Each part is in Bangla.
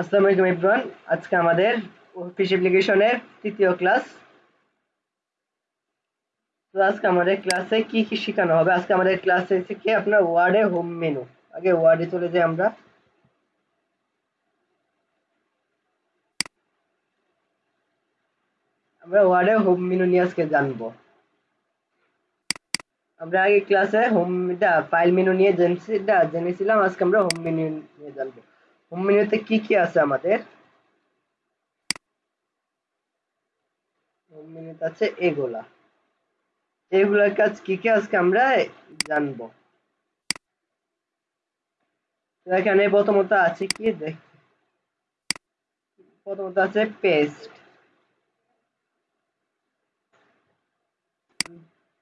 আসসালামু আলাইকুম এভরিওয়ান আজকে আমাদের অফিস অ্যাপ্লিকেশনের তৃতীয় ক্লাস তো আজকে আমাদের ক্লাসে কি কি শেখানো হবে? আজকে আমাদের ক্লাসে হচ্ছে আপনার ওয়ার্ডে হোম মেনু আগে ওয়ার্ডে চলে যাই আমরা। আমরা ওয়ার্ডে হোম মেনু নিয়ে আজকে জানব। আমরা আগে ক্লাসে হোম ফাইল মেনু নিয়ে জেনেছিলাম, আজকে আমরা হোম মেনু নিয়ে জানব। হোম মেনুতে কি কি আছে আমাদের? হোম মেনুতে আছে এগুলা। এগুলার কাজ কি কি আজকে আমরা এখানে প্রথমত আছে কি? দেখ। প্রথমত আছে পেস্ট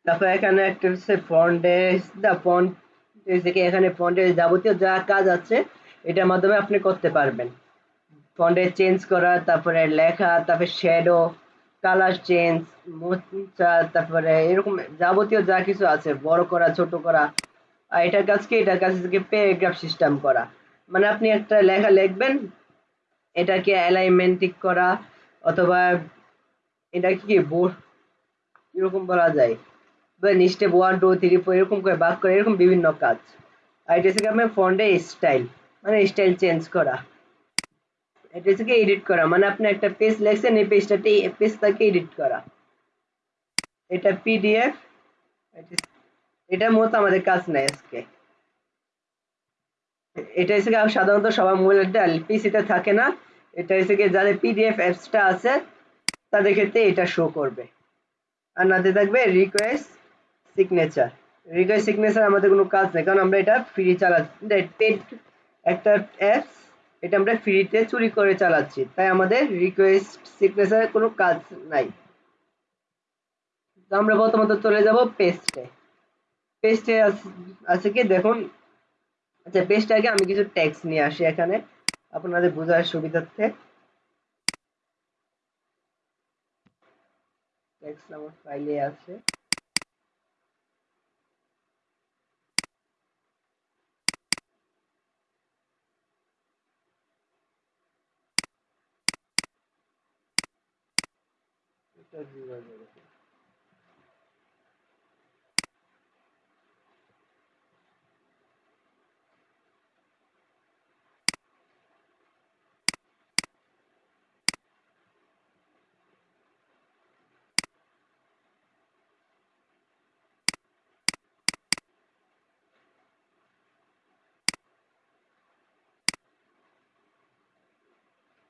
তারপর এখানে একটা হচ্ছে ফন্টের দা ফন্ট এখানে ফন্টের যাবতীয় যা কাজ আছে এটার মাধ্যমে আপনি করতে পারবেন। ফন্টে চেঞ্জ করা, তারপরে লেখা, তারপরে শ্যাডো কালার চেঞ্জ মোচা তারপরে এরকম যাবতীয় যা কিছু আছে, বড় করা, ছোট করা, আর এটার কাজ কি? এটার কাজ হচ্ছে প্যারাগ্রাফ সিস্টেম করা। মানে আপনি একটা লেখা লিখবেন, এটাকে অ্যালাইনমেন্ট ঠিক করা, অথবা এটা কি বোর্ড এরকম বলা যায়। Step one two three four এরকম করে বাক করে, এরকম বিভিন্ন কাজ। আর এটা হচ্ছে আপনার ফন্টে স্টাইল মানে স্টাইল চেঞ্জ করা। এটা হচ্ছে এডিট করা? মানে আপনি একটা পেজ লেখছেন, এই পেজটাতে পেজটাকে এডিট করা। এটা পিডিএফ এটা মতো আমাদের কাজ নাই আজকে। এটা হচ্ছে সাধারণত সবার মোবাইলটা পিসিতে থাকে না। এটা হচ্ছে যাদের পিডিএফ অ্যাপসটা আছে, তাদের ক্ষেত্রে এটা শো করবে। আর নাতে থাকবে রিকোয়েস্ট সিগনেচার রিকোয়েস্ট সিগনেচার আমাদের কোনো কাজ নেই, কারণ আমরা এটা ফ্রি চালাচ্ছি একটা অ্যাপস এটা আমরা ফ্রিতে চুরি করে চালাচ্ছি। তাই আমাদের রিকোয়েস্ট সিগনেচার কোনো কাজ নাই। তো আমরা প্রথমত চলে যাব পেস্টে পেস্টে আছে কি? দেখুন। আচ্ছা পেস্টে আগে আমি কিছু ট্যাক্স নিয়ে আসি এখানে, আপনাদের বোঝার সুবিধার্থে। ট্যাক্স আমার ফাইলে আছে। Thank you very much.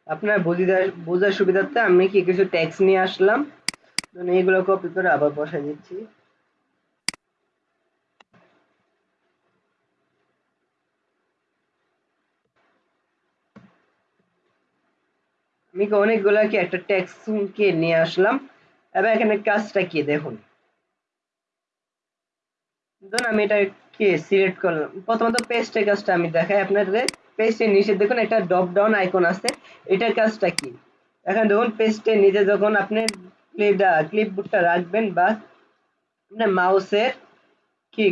আপনার বোঝার সুবিধার্থে আমি কি কিছু ট্যাক্স নিয়ে আসলাম? এইগুলো কপি করে আবার বসাই দিচ্ছি। আমি অনেকগুলা কি একটা ট্যাক্স কে নিয়ে আসলাম? এবার এখানে কাজটা কি দেখুন। ধরুন আমি এটা কি সিলেক্ট করলাম। প্রথমত পেস্টের কাজটা আমি দেখাই আপনাদের। পেস্টের নিচে দেখুন, একটা ড্রপ ডাউন আইকন আছে। এটার কাজটা কি? এখন দেখুন পেস্টের নিচে যখন আপনি ক্লিপটা ক্লিপবোর্ডটা রাখবেন বা আপনার মাউসের কি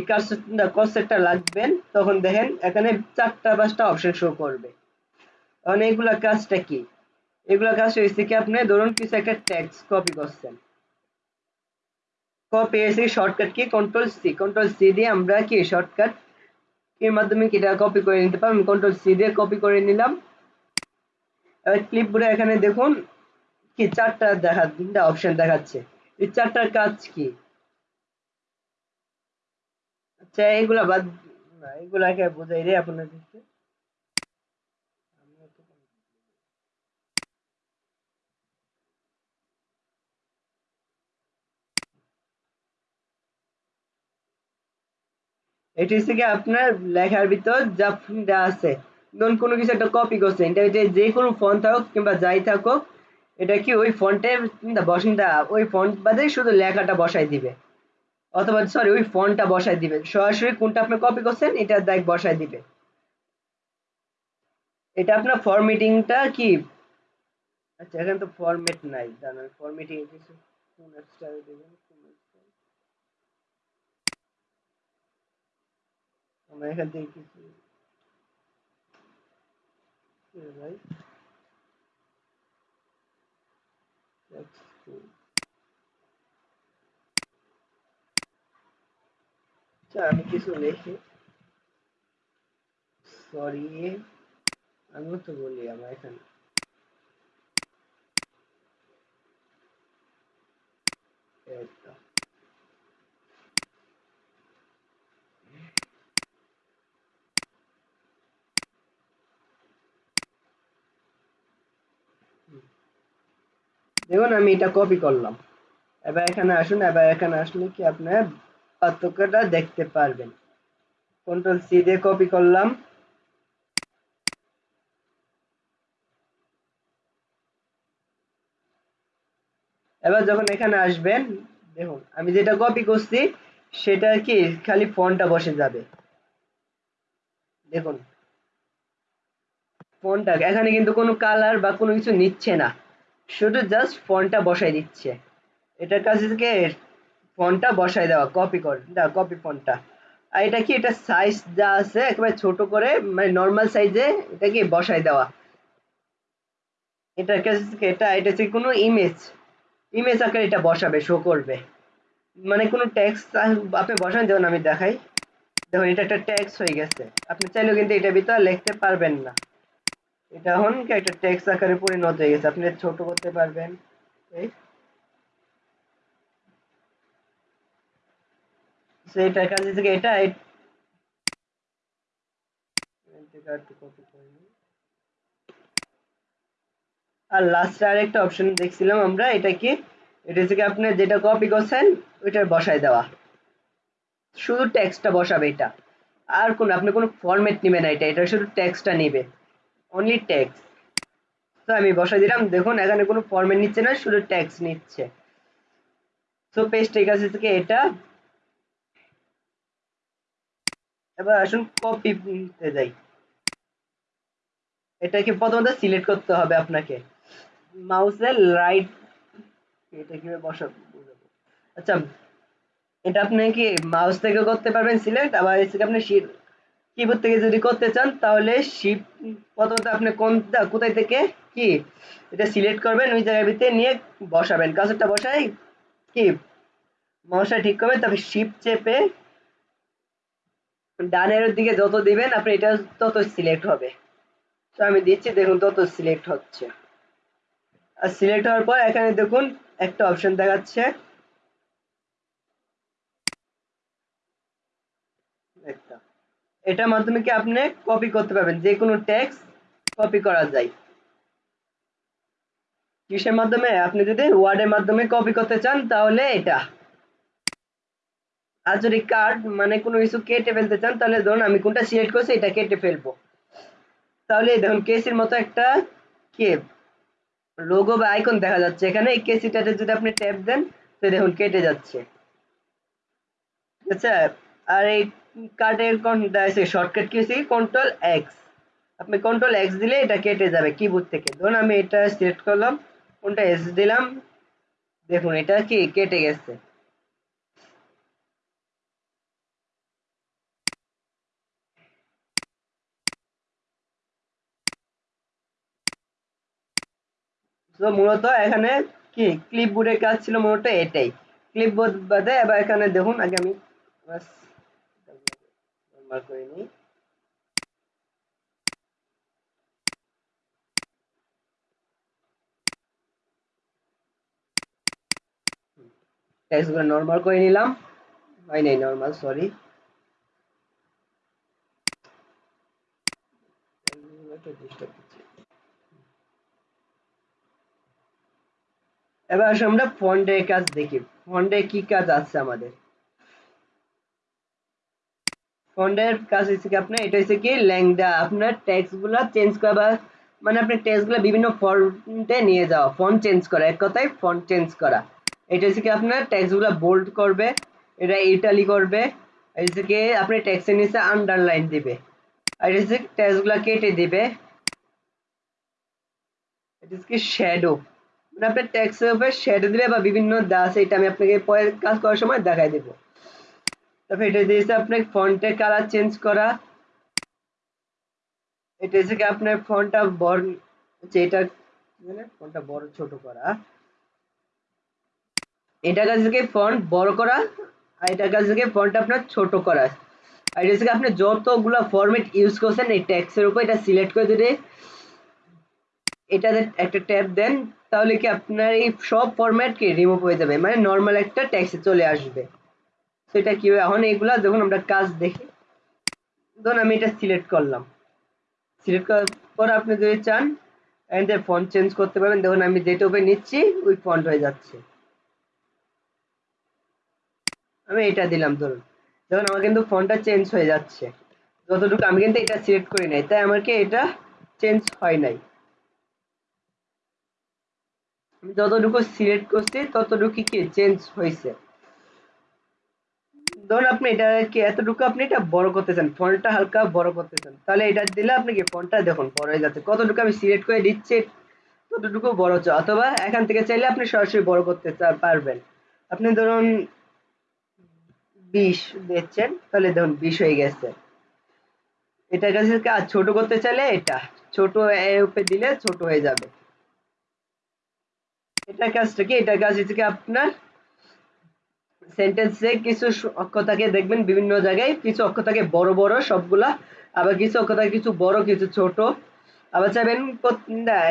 কার্সারটা লাগবেন তখন দেখেন, এখানে চারটা, পাঁচটা অপশন শো করবে। তখন এইগুলা কাজটা কি? এগুলা কাজ হয়েছে কি, আপনি ধরুন, কিছু একটা টেক্সট কপি করছেন। কপি এসে শর্টকাট কি? কন্ট্রোল সি কন্ট্রোল সি দিয়ে আমরা কি শর্টকাট এর মাধ্যমে এটা কপি করে নিতে পারবেন কন্ট্রোল সি দিয়ে কপি করে নিলাম। এবার ক্লিপবোর্ডে এখানে দেখুন। কি চারটা দেখা, তিনটা অপশন দেখাচ্ছে। এই চারটার কাজ কি? আচ্ছা এগুলা বাদ, এগুলাকে বোঝাই রে আপনাদেরকে। এটি হচ্ছে কি আপনার লেখার ভিতর যা আছে। ধরুন কোনো কিছু একটা কপি করছেন, এটা যে কোনো ফন্ট থাকুক কিংবা যাই থাকুক, এটা কি ওই ফন্টে বসেন ওই ফন্ট বাদে শুধু লেখাটা বসাই দিবে। অথবা সরি ওই ফন্টটা বসাই দিবে। সরাসরি কোনটা আপনি কপি করছেন, এটা দেখ বসাই দিবে। এটা আপনার ফরম্যাটিংটা কি? আচ্ছা এখানে তো ফরম্যাট নাই। জানেন ফরম্যাটিং কিছু কোন স্টাইল দিবেন मैं कल देखी थी भाई That's cool. আচ্ছা আমি কিছু লিখি সরি আমিও তো বলি আমার এখানে একটা দেখুন, আমি এটা কপি করলাম। এবার এখানে আসুন, এবার এখানে আসলে কি আপনার পার্থক্যটা দেখতে পারবেন। কন্ট্রোল সি দিয়ে কপি করলাম। এবার যখন এখানে আসবেন, দেখুন, আমি যেটা কপি করছি, সেটা কি, খালি ফোনটা বসে যাবে। দেখুন, ফোনটা, এখানে কিন্তু কোনো কালার বা কোনো কিছু নিচ্ছে না। শুধু জাস্ট ফোনটা বসাই দিচ্ছে। এটার কাছে থেকে ফোনটা বসাই দেওয়া কপি কর দা কপি ফোনটা আর এটা কি, এটা সাইজ যা আছে, একেবারে ছোট করে মানে নর্মাল সাইজে এটা কি বসাই দেওয়া। এটার কাছে থেকে এটা এটা হচ্ছে কোনো ইমেজ ইমেজ আকারে এটা বসাবে শো করবে। মানে কোনো ট্যাক্স আপনি বসান, যেমন আমি দেখাই। দেখুন, এটা একটা ট্যাক্স হয়ে গেছে। আপনি চাইলেও কিন্তু এটা ভিতরে লিখতে পারবেন না। এটা এখন কি, একটা ট্যাক্স আকারে পরিণত হয়ে গেছে। আপনি ছোট করতে পারবেন। কাছে থেকে এটা আর লাস্টে আরেকটা অপশন দেখছিলাম আমরা, এটা কি? এটা থেকে আপনি যেটা কপি করছেন ওইটা বসাই দেওয়া। শুধু টেক্সটটা বসাবে এটা। আর কোন, আপনি কোনো ফরম্যাট নেবে না এটা এটা শুধু টেক্সটটা নেবে। অনলি টেক্স তো আমি বসাই দিলাম, দেখুন, এখানে কোনো ফরম্যাট নিচ্ছে না, শুধু টেক্সট নিচ্ছে। তো পেজটের কাছে থেকে এটা। এবার আসুন কপি নিতে যাই। এটাকে প্রথমত সিলেক্ট করতে হবে আপনাকে। মাউসের রাইট এটা কীভাবে বসাবো আচ্ছা এটা আপনি কি মাউস থেকে করতে পারবেন সিলেক্ট আবার এসে আপনি কিবোর্ড থেকে যদি করতে চান, তাহলে শিপ প্রথমত আপনি কোন কোথায় থেকে কি এটা সিলেক্ট করবেন, ওই জায়গার ভিতরে নিয়ে বসাবেন। কাজটা বসাই, কি? মাউসটা ঠিক করবেন, তারপর শিপ চেপে ডানের দিকে যত দিবেন, আপনি এটা তত সিলেক্ট হবে। তো আমি দিচ্ছি, দেখুন তত সিলেক্ট হচ্ছে। আর সিলেক্ট হওয়ার পর এখানে দেখুন একটা অপশন দেখাচ্ছে একটা এটার মাধ্যমে কি আপনি কপি করতে পারবেন? যে কোনো টেক্সট কপি করা যায়। কিসের মাধ্যমে? আপনি যদি ওয়ার্ডের মাধ্যমে কপি করতে চান, তাহলে এটা। আর যদি কার্ড মানে কোনো কিছু কেটে ফেলতে চান, তাহলে ধরুন আমি কোনটা সিলেক্ট করছি, এটা কেটে ফেলব। তাহলে দেখুন কেসির মতো একটা কে? লোগো বা আইকন দেখা যাচ্ছে। এখানে এই কেসিটাতে যদি আপনি ট্যাপ দেন, তো দেখুন কেটে যাচ্ছে। আচ্ছা আর এই কার্ডের শর্টকাট কি হচ্ছে কন্ট্রোল এক্স আপনি কন্ট্রোল এক্স দিলে এটা কেটে যাবে কিবোর্ড থেকে। ধরুন আমি এটা সিলেক্ট করলাম, কোনটা এস দিলাম, দেখুন এটা কি কেটে গেছে। তো মূলত এখানে কি? ক্লিপবোর্ডের কাজ ছিল মূলত এটাই। ক্লিপবোর্ড বাদে এবার এখানে দেখুন, আগে আমি করে নিই। টেক্সটগুলো নর্মাল করে নিলাম। হয় নাই নর্মাল সরি এবার আমরা ফন্ডের কাজ দেখি। ফন্ডে কি কাজ আছে আমাদের? ফন্ডের কাজ হচ্ছে কি আপনার? এটা হচ্ছে কি ল্যাংডা। আপনার টেক্সটগুলা চেঞ্জ করা বা মানে আপনি টেক্সটগুলা বিভিন্ন ফন্টে নিয়ে যাওয়া। ফন্ট চেঞ্জ করা। এক কথায় ফন্ট চেঞ্জ করা। এটা হচ্ছে কি আপনার টেক্সটগুলা বোল্ড করবে, এটা ইটালি করবে, এটা হচ্ছে কি আপনি টেক্সটের নিচে আন্ডারলাইন দিবে। আর এটা হচ্ছে টেক্সটগুলা কেটে দিবে। এটা হচ্ছে কি শ্যাডো মানে আপনার ট্যাক্সের উপরে শেড দিলে বা বিভিন্ন দাস এটা আমি আপনাকে পরে কাজ করার সময় দেখাই দেব। তারপর এটা দিয়েছে আপনার ফন্টের কালার চেঞ্জ করা। এটা হচ্ছে কি আপনার ফন্টটা বড় এটা মানে ফন্টটা বড় ছোট করা। এটা কাজ থেকে ফন্ট বড় করা? আর এটা কাজ থেকে ফন্ট আপনার ছোট করা। আর এটা থেকে আপনি যতগুলো ফরম্যাট ইউজ করছেন, এই ট্যাক্সের উপর এটা সিলেক্ট করে দিলে এটাতে একটা ট্যাব দেন, তাহলে কি আপনার এই সব ফরম্যাট কি রিমুভ হয়ে যাবে। মানে নর্মাল একটা ট্যাক্সে চলে আসবে। সেটা কি এখন এইগুলা যখন আমরা কাজ দেখি ধরুন আমি এটা সিলেক্ট করলাম। সিলেক্ট করার পর আপনি যদি চান এখান ফন্ট চেঞ্জ করতে পারবেন। দেখুন, আমি যেটা উপরে নিচ্ছি, ওই ফন্ট হয়ে যাচ্ছে। আমি এটা দিলাম, ধরুন। দেখুন, আমার কিন্তু ফন্টটা চেঞ্জ হয়ে যাচ্ছে। যতটুকু আমি কিন্তু এটা সিলেক্ট করি নাই, তাই আমাকে এটা চেঞ্জ হয় নাই। আমি যতটুকু সিলেক্ট করছি, ততটুকু কি চেঞ্জ হয়েছে ধরুন আপনি এটা কি এতটুকু আপনি এটা বড় করতে চান ফন্টটা হালকা বড় করতে চান তাহলে এটা দিলে আপনি কি ফন্টটা দেখুন বড় হয়ে যাচ্ছে। কতটুকু আমি সিলেক্ট করে দিচ্ছি, ততটুকু বড় হচ্ছে। অথবা এখান থেকে চাইলে আপনি সরাসরি বড় করতে পারবেন। আপনি ধরুন বিশ দিচ্ছেন, তাহলে দেখুন বিশ হয়ে গেছে। এটার কাছে আর ছোট করতে চাইলে এটা, ছোট উপরে দিলে ছোট হয়ে যাবে। এটার কাজটা কি? এটার কাজ হচ্ছে কি আপনার সেন্টেন্সে কিছু অক্ষর থাকে দেখবেন বিভিন্ন জায়গায়, কিছু অক্ষর থাকে বড় বড় সবগুলা, আবার কিছু অক্ষর থাকে কিছু বড়, কিছু ছোট। আবার চাইবেন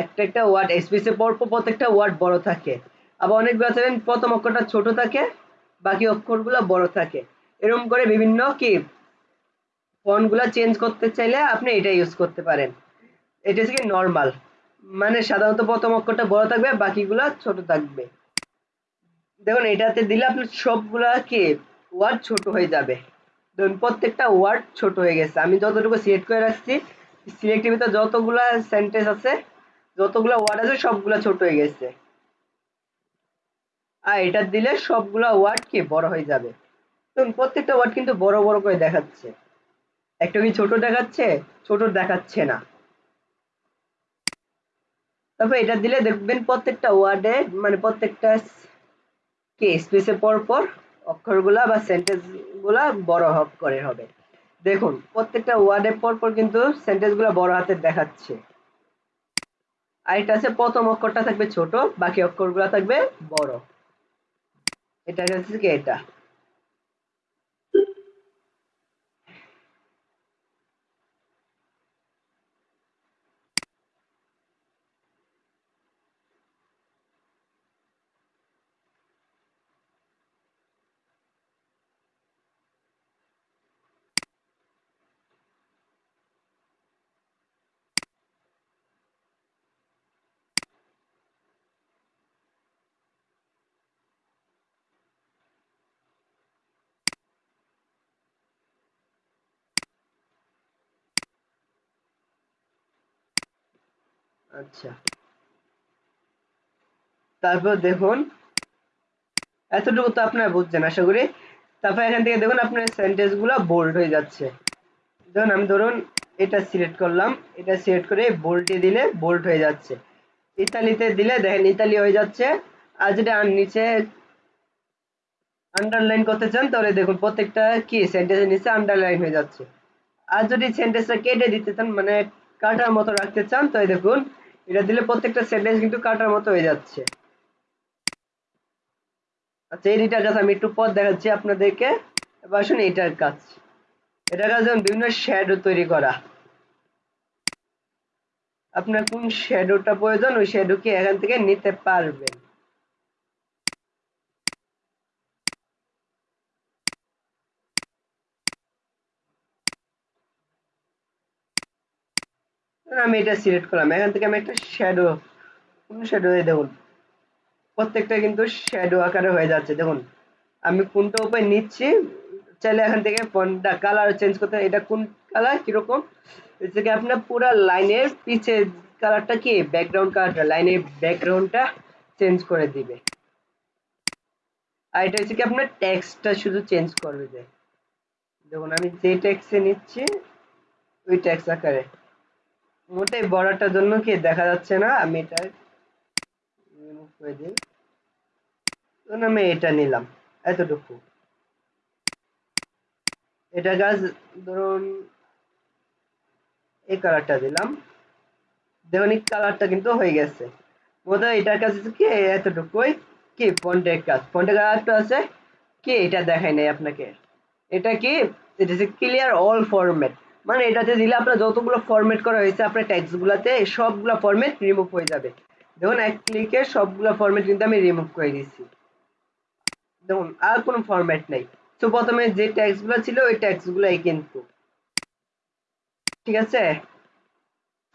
একটা একটা ওয়ার্ড স্পেসে পর প্রত্যেকটা ওয়ার্ড বড় থাকে। আবার অনেকগুলো চাইবেন প্রথম অক্ষরটা ছোট থাকে, বাকি অক্ষরগুলো বড় থাকে। এরকম করে বিভিন্ন কি ফন্টগুলো চেঞ্জ করতে চাইলে আপনি এটা ইউজ করতে পারেন। এটা হচ্ছে কি নর্মাল মানে সাধারণত প্রথম অক্ষরটা বড় থাকবে, বাকিগুলা ছোট থাকবে। দেখুন, এটাতে দিলে আপনার সবগুলা কি? ওয়ার্ড ছোট হয়ে যাবে। ধরুন, প্রত্যেকটা ওয়ার্ড ছোট হয়ে গেছে। আমি যতটুকু সিলেক্ট করে রাখছি সিলেক্টের ভিতরে যতগুলা সেন্টেন্স আছে, যতগুলো ওয়ার্ড আছে, সবগুলা ছোট হয়ে গেছে। আর এটা দিলে সবগুলা ওয়ার্ড কি? বড় হয়ে যাবে। দেখুন প্রত্যেকটা ওয়ার্ড কিন্তু বড় বড় করে দেখাচ্ছে। একটা কি ছোট দেখাচ্ছে? ছোট দেখাচ্ছে না। তারপর এটা দিলে দেখবেন প্রত্যেকটা ওয়ার্ডে মানে প্রত্যেকটা কি স্পেসে পর পর অক্ষরগুলা বা সেন্টেন্সগুলা বড় হব করে হবে। দেখুন, প্রত্যেকটা ওয়ার্ডের পর পর কিন্তু সেন্টেন্সগুলা বড় হাতে দেখাচ্ছে। আর এটা আছে প্রথম অক্ষরটা থাকবে ছোট, বাকি অক্ষরগুলা থাকবে বড়। এটা হচ্ছে কি, এটা? আচ্ছা। তারপর দেখুন, এতটুকু তো আপনারা বুঝছেন, আশা করি। তারপর এখান থেকে দেখুন আপনার বোল্ড হয়ে যাচ্ছে। ধরুন আমি ধরুন এটা সিলেক্ট করলাম, এটা সিলেক্ট করে বোল্টে দিলে হয়ে যাচ্ছে। ইতালিতে দিলে দেখেন ইতালি হয়ে যাচ্ছে। আর যেটা নিচে আন্ডারলাইন করতে চান, তাহলে দেখুন প্রত্যেকটা কি সেন্টেন্সের নিচে আন্ডারলাইন হয়ে যাচ্ছে। আর যদি সেন্টেন্সটা কেটে দিতে চান মানে কাটার মতো রাখতে চান তাই দেখুন এটা দিলে প্রত্যেকটা সেন্টেন্স কিন্তু কাটার মতো হয়ে যাচ্ছে। আচ্ছা এই দুইটার কাজ আমি একটু পর দেখাচ্ছি আপনাদেরকে। এবার আসুন এটার কাজ। এটার কাজ যেমন বিভিন্ন শ্যাডো তৈরি করা। আপনার কোন শ্যাডোটা প্রয়োজন, ওই শ্যাডোকে এখান থেকে নিতে পারবেন। আমি এটা সিলেক্ট করলাম। এখান থেকে আমি একটা শ্যাডো কোন শ্যাডো দেখুন। প্রত্যেকটা কিন্তু শ্যাডো আকারে হয়ে যাচ্ছে, দেখুন। আমি কোনটা উপায় নিচ্ছি, চাইলে এখান থেকে ফোনটা কালার চেঞ্জ করতে এটা কোন কালার কীরকম? হচ্ছে আপনার পুরো লাইনের পিছে কালারটা কি? ব্যাকগ্রাউন্ড কালারটা লাইনের ব্যাকগ্রাউন্ডটা চেঞ্জ করে দিবে। আর এটা হচ্ছে কি আপনার টেক্সটটা শুধু চেঞ্জ করবে যে। দেখুন, আমি যে টেক্সে নিচ্ছি, ওই টেক্স আকারে। মোটেই বড়টার জন্য কি দেখা যাচ্ছে না? আমি এটা রিমুভ করে দিই। ধরুন আমি এটা নিলাম, এতটুকু। এটা গাছ ধরুন, এই কালারটা দিলাম। দেখুন, এই কালারটা কিন্তু হয়ে গেছে। বোধহয় এটার কাছে কি, এতটুকুই। কি, ফন্টের কাজ। ফন্টের একটা আছে। কি, এটা দেখাই নাই আপনাকে। এটা কি এটা হচ্ছে ক্লিয়ার অল ফরম্যাট মানে এটাতে দিলে আপনার যতগুলো ফরম্যাট করা হয়েছে আপনার ট্যাক্স গুলাতে সবগুলো ফরম্যাট রিমুভ হয়ে যাবে দেখুন এক ক্লিকে সবগুলো ফরম্যাট কিন্তু আমি রিমুভ করে দিচ্ছি দেখুন আর কোনো ফরম্যাট নেই তো প্রথমে যে ট্যাক্সগুলো ছিল ওই ট্যাক্স গুলাই কিন্তু ঠিক আছে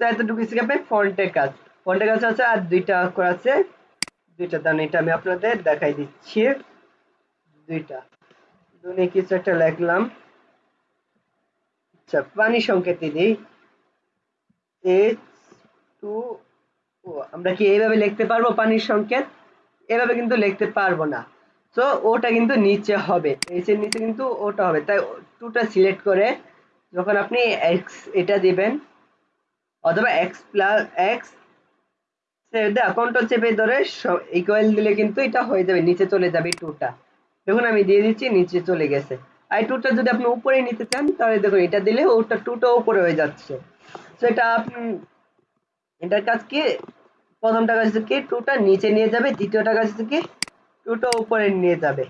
তো এতটুকু শিখে আপনি ফন্টের কাজ ফন্টের কাজ আছে আর দুইটা অক্ষর আছে দুইটা দান এটা আমি আপনাদের দেখাই দিচ্ছি দুইটা দুনে কিছু একটা লিখলাম আচ্ছা পানি সংকেত দিই। এইচ টু ও আমরা কি এইভাবে লিখতে পারব পানির সংকেত? এভাবে কিন্তু লিখতে পারব না। তো ওটা কিন্তু নিচে হবে। এইচ এর নিচে কিন্তু ওটা হবে। তাই টুটা সিলেক্ট করে যখন আপনি এক্স এটা দিবেন, অথবা এক্স প্লাস এক্স কন্ট্রোল চেপে ধরে ইকুয়াল দিলে কিন্তু এটা হয়ে যাবে, নিচে চলে যাবে টুটা দেখুন, আমি দিয়ে দিচ্ছি, নিচে চলে গেছে। আর টুটা যদি আপনি উপরে নিতে চান, তাহলে দেখুন, এটা দিলে ওটা টুটা উপরে হয়ে যাচ্ছে। তো এটা আপনি, এটার কাজ কি? প্রথমটা কাজ কি? টুটা নিচে নিয়ে যাবে দ্বিতীয়টা কাজ কি? টুটা উপরে নিয়ে যাবে।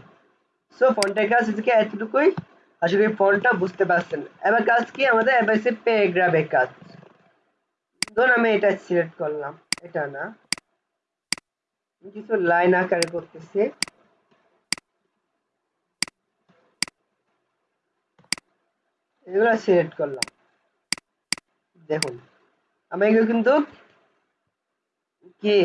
সো ফন্টের কাজ থেকে এতটুকুই। আশা করি ফন্টটা বুঝতে পারছেন। এবার কাজ কি? আমাদের এবার সে প্যারাগ্রাফের কাজ। ধরুন আমি এটা সিলেক্ট করলাম। এটা না। কিছু লাইন আকারে করতেছি। এগুলো সিলেক্ট করলাম। দেখুন, আমি এগুলো কিন্তু কি?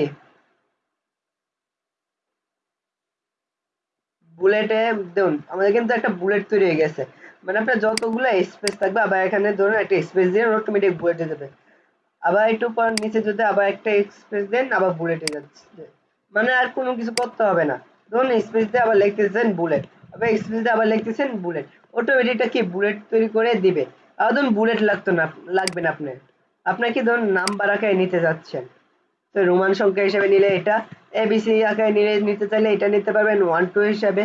বুলেটে দেখুন, আমাদের কিন্তু একটা বুলেট তৈরি হয়ে গেছে। মানে আপনার যতগুলো স্পেস থাকবে, আবার এখানে ধরুন একটা স্পেস দিয়ে অটোমেটিক বুলেটে যাবে আবার একটু পর নিচে যদি আবার একটা স্পেস দেন, আবার বুলেটে যাচ্ছে। মানে আর কোনো কিছু করতে হবে না। ধরুন স্পেস দিয়ে আবার লিখতেছেন বুলেট আবার স্পেস দিয়ে আবার লিখতেছেন বুলেট অটোমেটিকটা কি বুলেট তৈরি করে দিবে? আর ধরুন বুলেট লাগতো না, লাগবে না আপনার। কি ধরুন নাম্বার আকারে নিতে যাচ্ছেন। তো রোমান সংখ্যা হিসেবে নিলে এটা এবিসি আকারে নিলে নিতে চাইলে এটা নিতে পারবেন ওয়ান টু হিসাবে।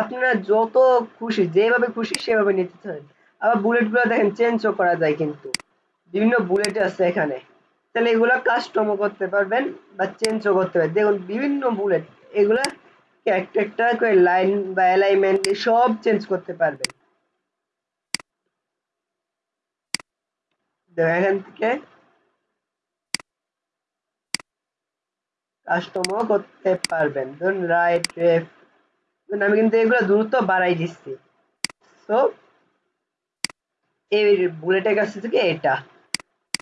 আপনারা যত খুশি, যেভাবে খুশি সেভাবে নিতে চান। আবার বুলেটগুলো দেখেন চেঞ্জও করা যায় কিন্তু। বিভিন্ন বুলেট আছে এখানে। তাহলে এগুলো কাস্টমও করতে পারবেন বা চেঞ্জও করতে পারবেন। দেখুন, বিভিন্ন বুলেট এগুলা একটা করে লাইন বা অ্যালাইনমেন্ট সব চেঞ্জ করতে পারবেন এখান থেকে কাস্টমও করতে পারবেন। ধরুন রাইট লেফট আমি কিন্তু এগুলো দ্রুত বাড়াই দিচ্ছি। তো এই বুলেটের কাছ থেকে এটা।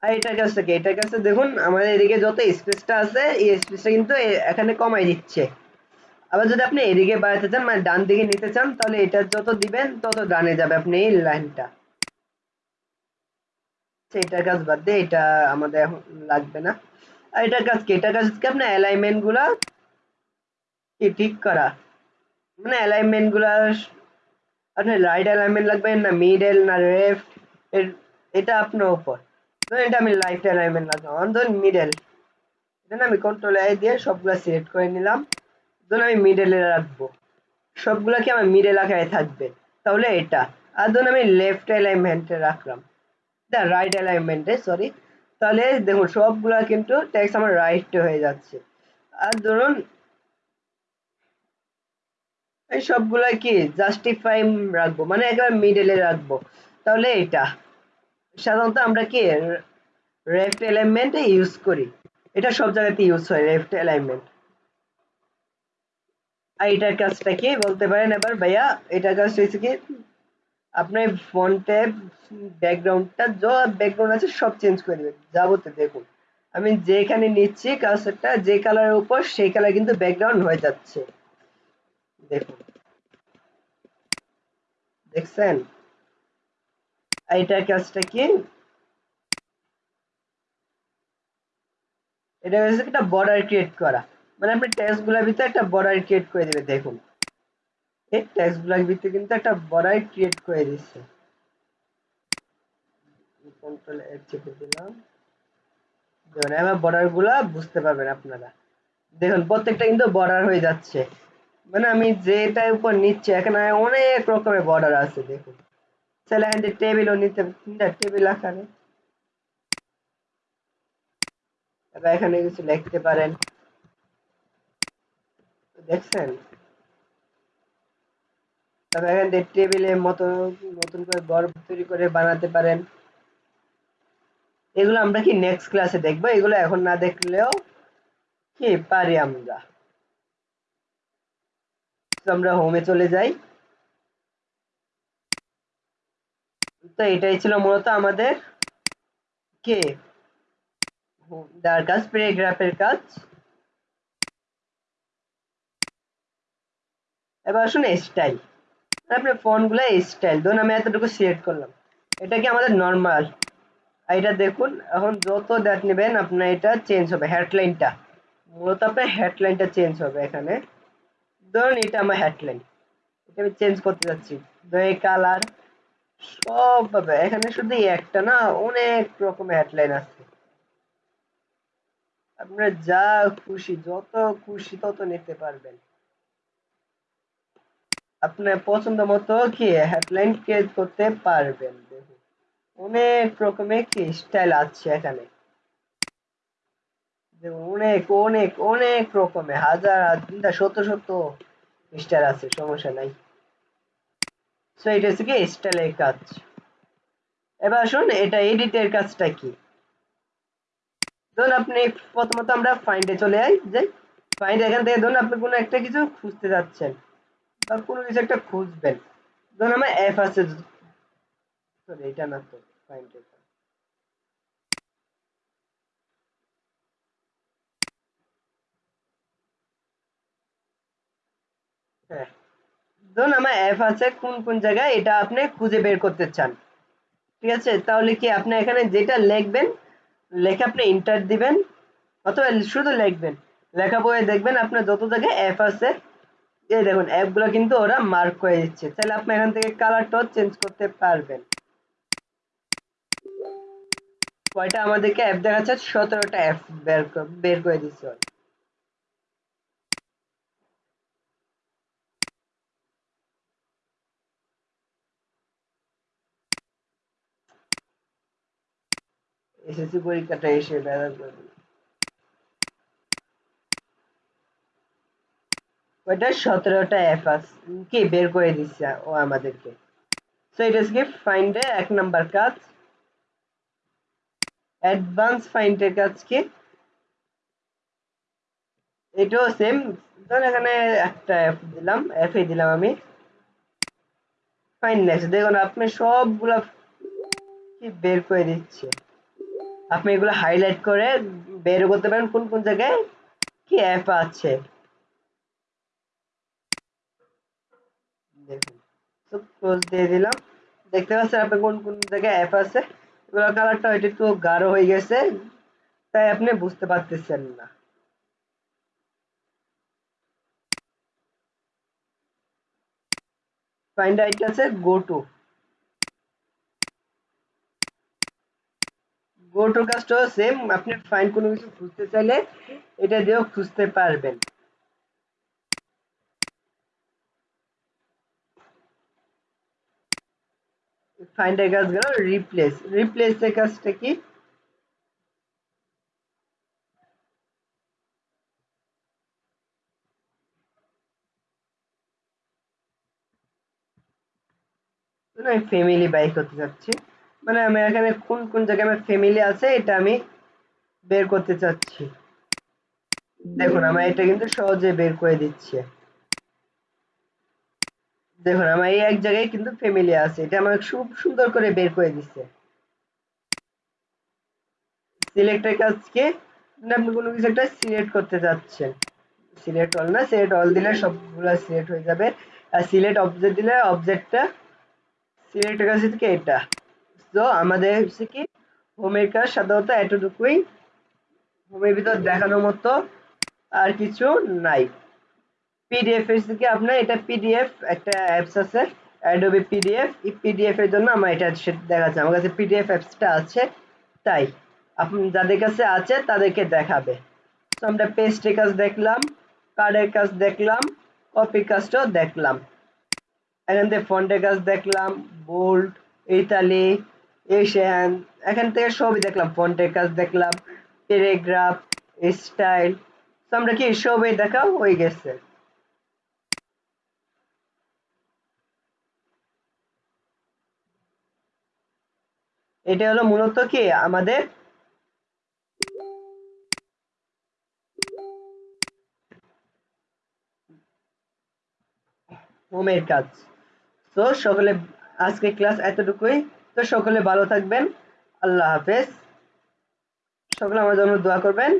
আর এটার কাছ থেকে, এটার কাছে দেখুন, আমাদের এদিকে যত স্পেসটা আছে, এই স্পেসটা কিন্তু এখানে কমাই দিচ্ছে। আবার যদি আপনি এদিকে বাড়াতে চান মানে ডান দিকে নিতে চান, তাহলে এটা যত দিবেন, তত ডানে যাবে আপনি এই লাইনটা। এটার কাজ বাদ দিয়ে এটা আমাদের লাগবে না। আর এটার কাজ কি? এটার কাজ কি, আপনার অ্যালাইনমেন্টগুলা কি ঠিক করা? মানে অ্যালাইনমেন্টগুলা, আপনার রাইট অ্যালাইনমেন্ট লাগবে না মিডল না লেফট এটা আপনার উপর। এটা আমি লাইট অ্যালাইনমেন্ট লাগবে আমার ধরুন মিডল এটা আমি কন্ট্রোল আই দিয়ে সবগুলো সিলেক্ট করে নিলাম। ধরুন আমি মিডলে রাখব। সবগুলা কি আমার মিডল আকারে থাকবে? তাহলে এটা। আর ধরুন আমি লেফট অ্যালাইনমেন্টে রাখলাম। রাইট অ্যালাইনমেন্টে সরি তাহলে দেখুন, সবগুলা কিন্তু ট্যাক্স আমার রাইট হয়ে যাচ্ছে। আর ধরুন, এই সবগুলা কি জাস্টিফাই রাখব? মানে একবার মিডলে রাখব। তাহলে এটা। সাধারণত আমরা কি লেফট অ্যালাইনমেন্টে ইউজ করি। এটা সব জায়গাতে ইউজ হয় লেফট অ্যালাইনমেন্ট এটার কাজটা কি বলতে পারেন এবার ভাইয়া? এটার কাজ হয়েছে কি আপনার ফন্টে ব্যাকগ্রাউন্ডটা যা ব্যাকগ্রাউন্ড আছে সব চেঞ্জ করে দেবেন, যাবতীয় দেখুন। আমি যেখানে নিচ্ছি কাজটা যে কালারের উপর, সেই কালার কিন্তু ব্যাকগ্রাউন্ড হয়ে যাচ্ছে। দেখুন। দেখছেন? এটার কাজটা কি? এটা হচ্ছে একটা বর্ডার ক্রিয়েট করা। মানে আপনি টেক্সটগুলোর ভিতরে একটা বর্ডার ক্রিয়েট করে দিবে, দেখুন। এই টেক্সটগুলোর ভিতরে কিন্তু একটা বর্ডার ক্রিয়েট করে দিচ্ছে। কন্ট্রোল এফ চেপে দিলাম। দেখুন, এবার বর্ডারগুলা বুঝতে পারবেন আপনারা। দেখুন, প্রত্যেকটা কিন্তু বর্ডার হয়ে যাচ্ছে। মানে আমি যেটার উপর নিচ্ছি, এখানে অনেক রকমের বর্ডার আছে, দেখুন। তাহলে এখান থেকে টেবিলও নিতে টেবিল আকারে। এবার এখানে কিছু লিখতে পারেন। দেখছেন? এখান থেকে টেবিলের মতো নতুন করে ঘর তৈরি করে বানাতে পারেন। এগুলো আমরা কি নেক্সট ক্লাসে দেখব? এগুলো এখন না দেখলেও কি পারি আমরা? আমরা হোমে চলে যাই। তো এটাই ছিল মূলত আমাদের কে? যার কাজ প্যারাগ্রাফের কাজ। এবার আসুন স্টাইল আপনার ফোনগুলো স্টাইল ধরুন আমি এতটুকু সিলেক্ট করলাম। এটা কি আমাদের নর্মাল এটা দেখুন, এখন যত ডেট নেবেন আপনার এটা চেঞ্জ হবে হেডলাইনটা মূলত আপনার হেডলাইনটা চেঞ্জ হবে এখানে। ধরুন এটা আমার হেডলাইন এটা আমি চেঞ্জ করতে যাচ্ছি। ধরুন কালার সব পাবে। এখানে শুধু একটা না, অনেক রকমের হেডলাইন আছে। আপনার যা খুশি, যত খুশি তত নিতে পারবেন। আপনার পছন্দ মতো কি হেডলাইন ক্রিয়েট করতে পারবেন। দেখুন অনেক রকমের কি স্টাইল আছে এখানে। অনেক অনেক অনেক রকমের, হাজার শত শত স্টাইল আছে, সমস্যা নাই। সো এটা হচ্ছে কি স্টাইলের কাজ। এবার আসুন, এটা এডিটের কাজটা কি? ধরুন আপনি প্রথমত আমরা ফাইন্ডে চলে যাই। যাই ফাইন্ড এখান থেকে ধরুন আপনি কোনো একটা কিছু খুঁজতে যাচ্ছেন। বা কোনো কিছু একটা খুঁজবেন। ধরুন আমার এফ আছে সরি এটা না তো ফাইন্ড হ্যাঁ। ধরুন আমার অ্যাপ আছে, কোন কোন জায়গায় এটা আপনি খুঁজে বের করতে চান। ঠিক আছে? তাহলে কি আপনি এখানে যেটা লিখবেন, লেখা আপনি ইন্টার দিবেন, অথবা শুধু লিখবেন। লেখা বইয়ে দেখবেন আপনার যত জায়গায় অ্যাপ আছে এই দেখুন অ্যাপগুলো কিন্তু ওরা মার্ক করে দিচ্ছে। তাহলে আপনি এখান থেকে কালারটাও চেঞ্জ করতে পারবেন। কয়টা আমাদেরকে অ্যাপ দেখাচ্ছে? সতেরোটা অ্যাপ বের বের করে দিচ্ছে এসএসসি পরীক্ষাটা এসে বেড়া করে ওইটা সতেরোটা অ্যাপ কি? বের করে দিচ্ছে ও আমাদেরকে। সো এটা কি ফাইন্ডে এক নাম্বার কাজ। অ্যাডভান্স ফাইন্ডের কাজ কি? এটাও সেম ধর এখানে একটা অ্যাপ দিলাম। অ্যাপে দিলাম আমি। ফাইন নেক্সট দেখুন, আপনি সবগুলা কি বের করে দিচ্ছে? আপনি এগুলো হাইলাইট করে বের করতে পারেন কোন কোন জায়গায়? কি অ্যাপ আছে? দেখুন। ক্লোজ দিয়ে দিলাম। দেখতে পাচ্ছেন আপনি কোন কোন জায়গায় অ্যাপ আছে? এগুলো কালারটা ওইটা একটু গাঢ় হয়ে গেছে, তাই আপনি বুঝতে পারতেছেন না। ফাইন্ড আইট আছে গো টু গো টু কাজটাও সেম আপনি ফাইন কোনো কিছু খুঁজতে চাইলে এটা দিয়েও খুঁজতে পারবেন। ফাইন্ড এর কাজ গেল রিপ্লেস রিপ্লেস এর কাজটা কি আমি ফ্যামিলি বাইক করতে চাচ্ছি মানে আমি এখানে কোন কোন জায়গায় আমার ফ্যামিলি আছে, এটা আমি বের করতে চাচ্ছি। দেখুন, আমার এটা কিন্তু সহজে বের করে দিচ্ছে। দেখুন, আমার এই এক জায়গায় কিন্তু ফ্যামিলি আছে। এটা আমাকে খুব সুন্দর করে বের করে দিচ্ছে সিলেক্টের কাজকে আপনি কোনো কিছু একটা সিলেক্ট করতে চাচ্ছেন। সিলেক্ট অল না সিলেক্ট অল দিলে সবগুলো সিলেক্ট হয়ে যাবে। আর সিলেক্ট অবজেক্ট দিলে অবজেক্টটা সিলেক্টের কাছে থেকে এটা। তো আমাদের হচ্ছে কি হোমের কাজ সাধারণত এতটুকুই। হোমের ভিতর দেখানোর মতো আর কিছু নাই। পিডিএফ এর থেকে আপনার এটা পিডিএফ একটা অ্যাপস আছে অ্যাডোবি পিডিএফ এই পিডিএফ এর জন্য আমার এটা দেখাচ্ছে। আমার কাছে পিডিএফ অ্যাপসটা আছে, তাই। আপনি যাদের কাছে আছে, তাদেরকে দেখাবে। তো আমরা পেস্টের কাজ দেখলাম কার্ডের কাজ দেখলাম কপির কাজটাও দেখলাম। এখান থেকে ফন্টের কাজ দেখলাম বোল্ড ইতালি এশিয়ান এখান থেকে সবই দেখলাম। ফন্টের কাজ দেখলাম প্যারাগ্রাফ স্টাইল তো আমরা কি সবই দেখা হয়ে গেছে। এটা হলো মূলত কি? আমাদের হোমের কাজ। তো সকলে আজকে ক্লাস এতটুকুই। তো সকলে ভালো থাকবেন। আল্লাহ হাফেজ। সকলে আমার জন্য দোয়া করবেন।